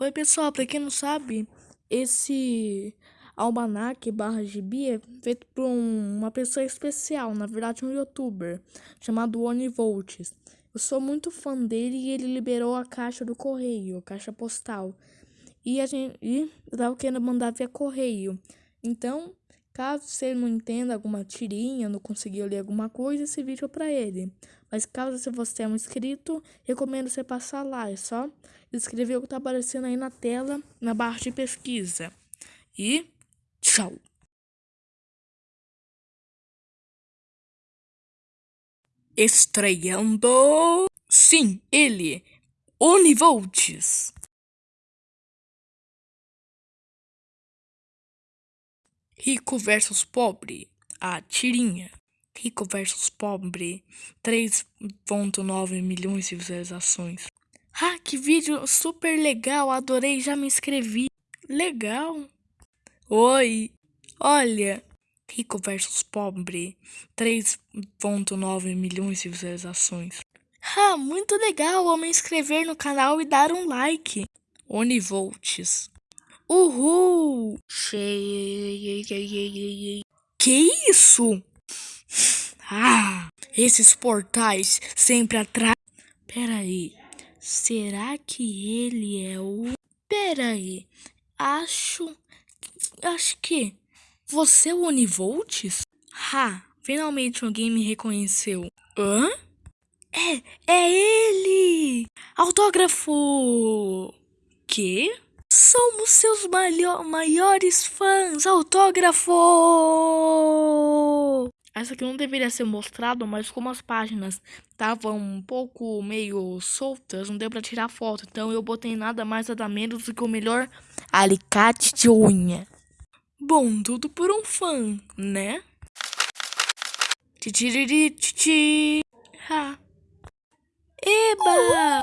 Oi, pessoal, pra quem não sabe, esse almanac barra gibi é feito por um, uma pessoa especial, na verdade um youtuber, chamado Onivolts. Eu sou muito fã dele e ele liberou a caixa do correio, a caixa postal. E a gente e eu tava querendo mandar via correio. Então, caso você não entenda alguma tirinha, não conseguiu ler alguma coisa, esse vídeo é pra ele. Mas caso você é um inscrito, recomendo você passar lá. É só escrever o que tá aparecendo aí na tela, na barra de pesquisa. E tchau! Estreando... Sim, ele, Onivolts. Rico versus pobre, a tirinha. Rico versus Pobre, 3.9 milhões de visualizações. Ah, que vídeo super legal, adorei, já me inscrevi. Legal. Oi, olha, Rico versus Pobre, 3.9 milhões de visualizações. Ah, muito legal, vou me inscrever no canal e dar um like. Onivolts. Uhul! Que isso? Ah, esses portais sempre atrás. Peraí, será que ele é o. Peraí, acho. Acho que. Você é o Onivolts? Ha, finalmente alguém me reconheceu. Hã? É, é ele! Autógrafo! Que? Somos seus maiores fãs! Autógrafo! Essa aqui não deveria ser mostrado, mas como as páginas estavam um pouco meio soltas, não deu pra tirar foto. Então eu botei nada mais nada menos do que o melhor alicate de unha. Bom, tudo por um fã, né? Titiririti. Ha. Eba!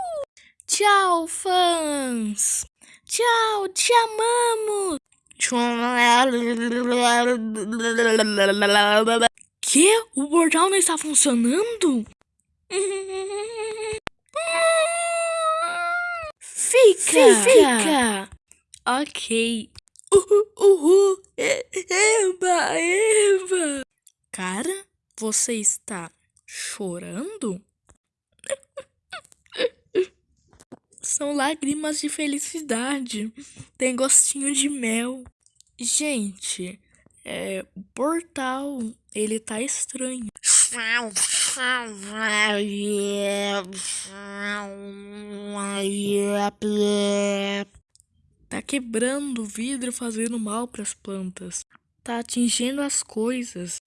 Tchau, fãs! Tchau, te amamos! Que? O portal não está funcionando? Fica! Fica! Ok. Uhul, uhul. Eba, eba. Cara, você está chorando? São lágrimas de felicidade. Tem gostinho de mel. Gente, é, o portal, ele tá estranho. Tá quebrando o vidro fazendo mal para as plantas. Tá atingindo as coisas.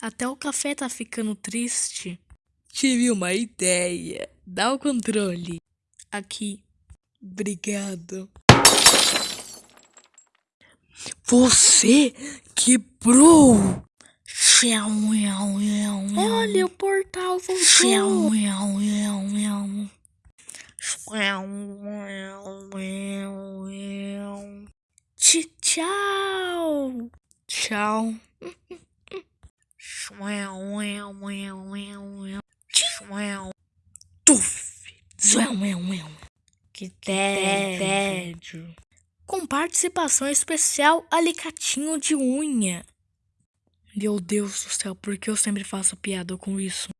Até o café tá ficando triste. Tive uma ideia. Dá o controle. Aqui. Obrigado. Você quebrou! Olha, o portal voltou! Tchau! Tchau! Tuf! Que tédio! com participação especial Alicatinho de Unha. Meu Deus do céu, por que eu sempre faço piada com isso?